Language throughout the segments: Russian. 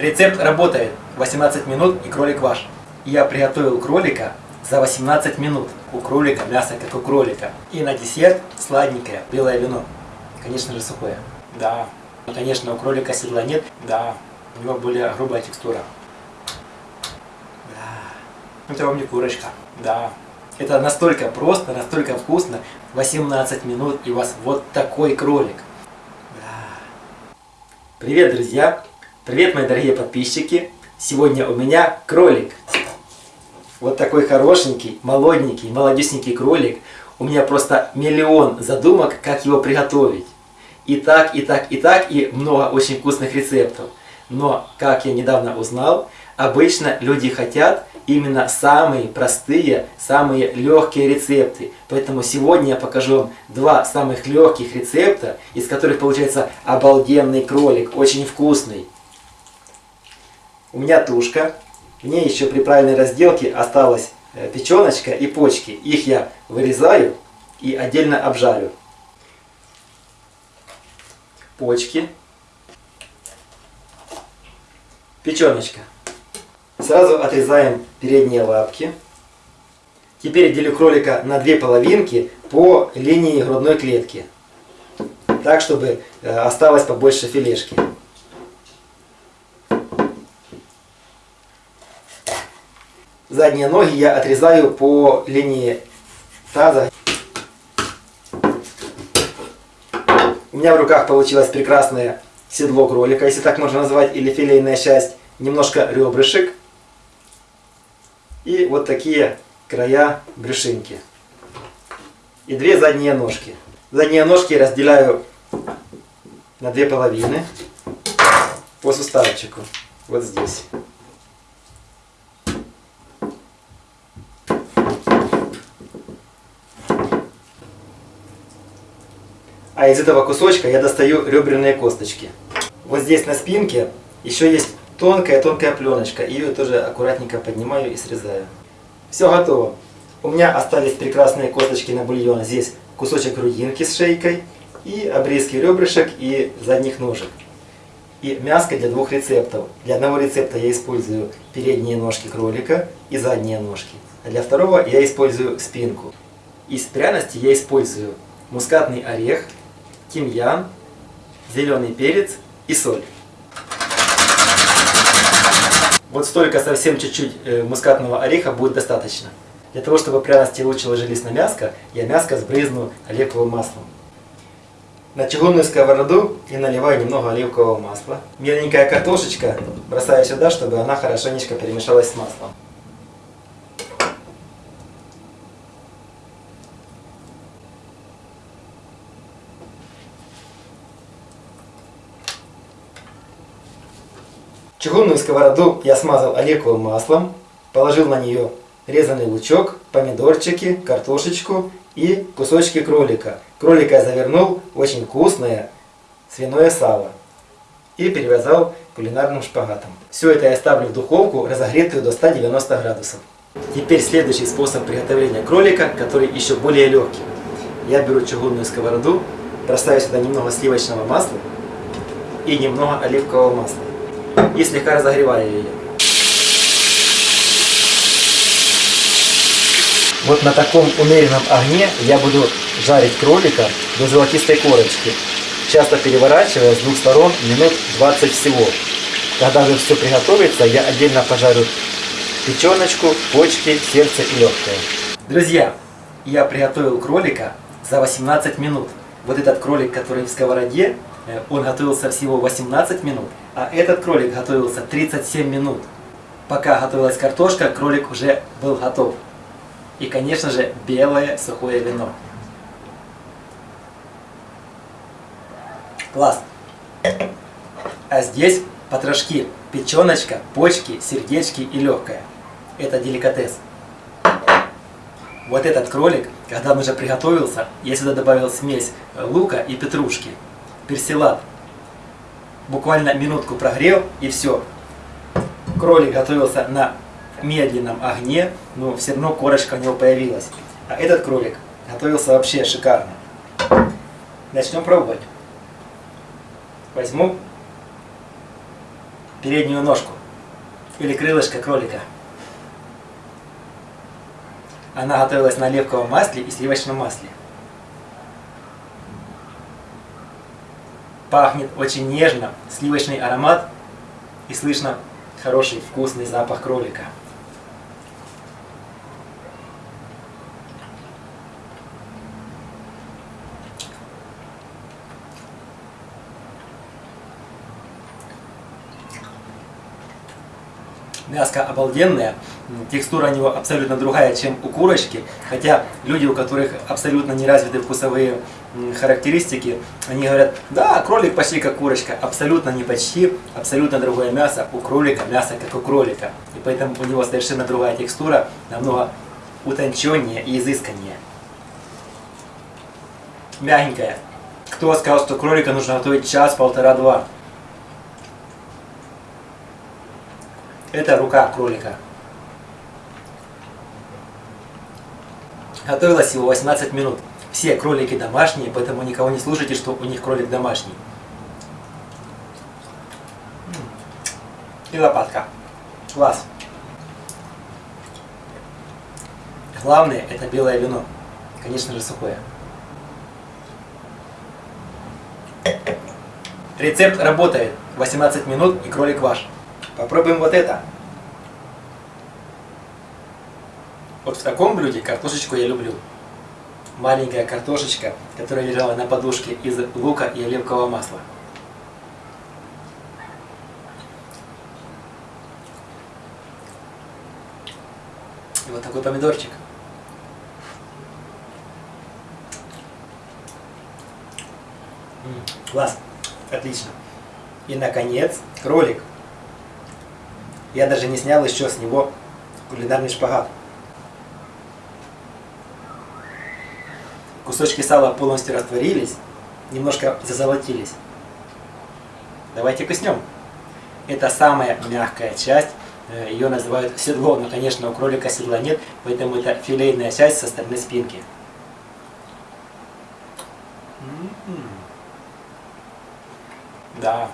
Рецепт работает. 18 минут и кролик ваш. Я приготовил кролика за 18 минут. У кролика мясо как у кролика. И на десерт сладенькое белое вино. Конечно же сухое. Да. И, конечно, у кролика седла нет. Да. У него более грубая текстура. Да. Это вам не курочка. Да. Это настолько просто, настолько вкусно. 18 минут и у вас вот такой кролик. Да. Привет, друзья! Привет, мои дорогие подписчики! Сегодня у меня кролик. Вот такой хорошенький, молоденький, молодюсенький кролик. У меня просто миллион задумок, как его приготовить. И так, и так, и так, и много очень вкусных рецептов. Но, как я недавно узнал, обычно люди хотят именно самые простые, самые легкие рецепты. Поэтому сегодня я покажу вам два самых легких рецепта, из которых получается обалденный кролик, очень вкусный. У меня тушка, в ней еще при правильной разделке осталась э, печеночка и почки. Их я вырезаю и отдельно обжарю. Почки. Печеночка. Сразу отрезаем передние лапки. Теперь делю кролика на две половинки по линии грудной клетки. Так, чтобы э, осталось побольше филешки. Задние ноги я отрезаю по линии таза. У меня в руках получилось прекрасное седло кролика, если так можно назвать, или филейная часть. Немножко ребрышек. И вот такие края брюшинки. И две задние ножки. Задние ножки разделяю на две половины по суставчику. Вот здесь. А из этого кусочка я достаю ребряные косточки. Вот здесь на спинке еще есть тонкая-тонкая пленочка. Ее тоже аккуратненько поднимаю и срезаю. Все готово. У меня остались прекрасные косточки на бульон. Здесь кусочек грудинки с шейкой и обрезки ребрышек и задних ножек. И мяско для двух рецептов. Для одного рецепта я использую передние ножки кролика и задние ножки. А для второго я использую спинку. Из пряности я использую мускатный орех, тимьян, зеленый перец и соль. Вот столько совсем чуть-чуть э, мускатного ореха будет достаточно. Для того, чтобы пряности лучше ложились на мяско, я мяско сбрызну оливковым маслом. На чугунную сковороду я наливаю немного оливкового масла. Меленькая картошечка бросаю сюда, чтобы она хорошенечко перемешалась с маслом. Чугунную сковороду я смазал оливковым маслом, положил на нее резанный лучок, помидорчики, картошечку и кусочки кролика. Кролика я завернул очень вкусное свиное сало и перевязал кулинарным шпагатом. Все это я ставлю в духовку, разогретую до 190 градусов. Теперь следующий способ приготовления кролика, который еще более легкий. Я беру чугунную сковороду, бросаю сюда немного сливочного масла и немного оливкового масла и слегка разогреваю ее. Вот на таком умеренном огне я буду жарить кролика до золотистой корочки, часто переворачивая с двух сторон минут 20 всего. Когда же все приготовится, я отдельно пожарю печеночку, почки, сердце и легкое. Друзья, я приготовил кролика за 18 минут. Вот этот кролик, который в сковороде, он готовился всего 18 минут, а этот кролик готовился 37 минут. Пока готовилась картошка, кролик уже был готов. И, конечно же, белое сухое вино. Класс! А здесь потрошки, печеночка, почки, сердечки и легкое. Это деликатес. Вот этот кролик, когда он уже приготовился, я сюда добавил смесь лука и петрушки персилат. Буквально минутку прогрел и все. Кролик готовился на медленном огне, но все равно корочка у него появилась. А этот кролик готовился вообще шикарно. Начнем пробовать. Возьму переднюю ножку или крылышко кролика. Она готовилась на оливковом масле и сливочном масле. Пахнет очень нежно, сливочный аромат и слышно хороший вкусный запах кролика. Мяско обалденное, текстура у него абсолютно другая, чем у курочки. Хотя люди, у которых абсолютно не развиты вкусовые характеристики, они говорят, да, кролик почти как курочка. Абсолютно не почти, абсолютно другое мясо. У кролика мясо как у кролика. И поэтому у него совершенно другая текстура, намного утонченнее и изысканнее. Мягенькая. Кто сказал, что кролика нужно готовить час, Это рука кролика. Готовилась всего 18 минут. Все кролики домашние, поэтому никого не слушайте, что у них кролик домашний. И лопатка. Класс. Главное это белое вино. Конечно же сухое. Рецепт работает. 18 минут и кролик ваш. Попробуем вот это. Вот в таком блюде картошечку я люблю. Маленькая картошечка, которая лежала на подушке из лука и оливкового масла. И вот такой помидорчик. М -м, класс, отлично. И наконец, кролик. Я даже не снял еще с него кулинарный шпагат. Кусочки сала полностью растворились, немножко зазолотились. Давайте куснем. Это самая мягкая часть, э, ее называют седло, но, конечно, у кролика седла нет, поэтому это филейная часть со стороны спинки. М-м-м. Да,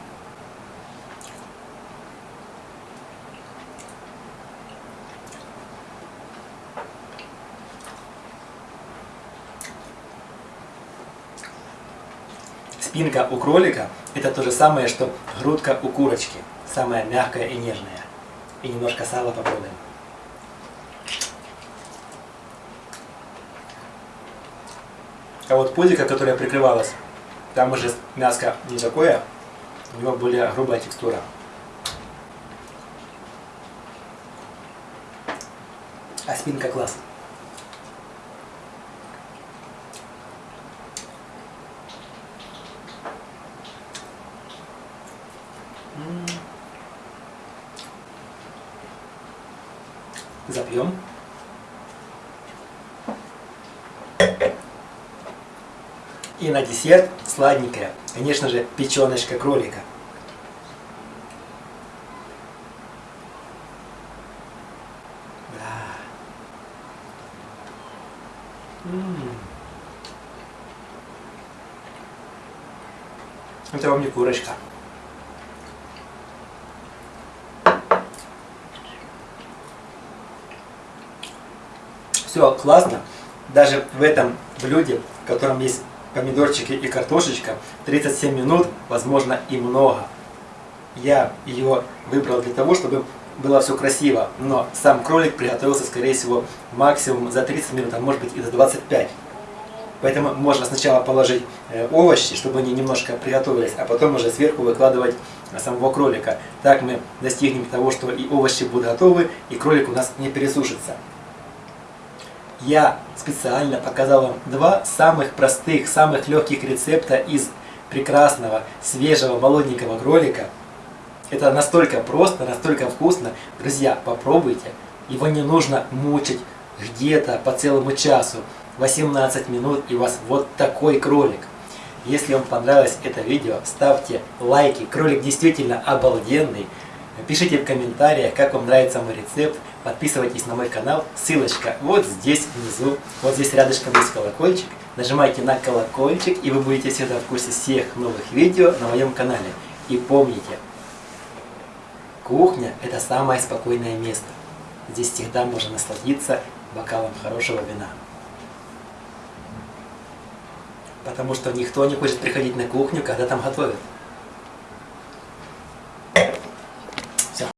Спинка у кролика это то же самое, что грудка у курочки. Самая мягкая и нежная. И немножко сала попробуем. А вот пузико, которое прикрывалось, там уже мяско не такое, у него более грубая текстура. А спинка класс. И на десерт сладенькое, конечно же, печеночка кролика. Да. Это вам не курочка. все классно. Даже в этом блюде, в котором есть помидорчики и картошечка, 37 минут, возможно, и много. Я ее выбрал для того, чтобы было все красиво, но сам кролик приготовился, скорее всего, максимум за 30 минут, а может быть и за 25. Поэтому можно сначала положить э, овощи, чтобы они немножко приготовились, а потом уже сверху выкладывать самого кролика. Так мы достигнем того, что и овощи будут готовы, и кролик у нас не пересушится я специально показал вам два самых простых, самых легких рецепта из прекрасного, свежего, молоденького кролика. Это настолько просто, настолько вкусно. Друзья, попробуйте. Его не нужно мучить где-то по целому часу. 18 минут и у вас вот такой кролик. Если вам понравилось это видео, ставьте лайки. Кролик действительно обалденный. Пишите в комментариях, как вам нравится мой рецепт. Подписывайтесь на мой канал. Ссылочка вот здесь внизу. Вот здесь рядышком есть колокольчик. Нажимайте на колокольчик, и вы будете всегда в курсе всех новых видео на моем канале. И помните, Кухня – это самое спокойное место. Здесь всегда можно насладиться бокалом хорошего вина. Потому что никто не хочет приходить на кухню, когда там готовят.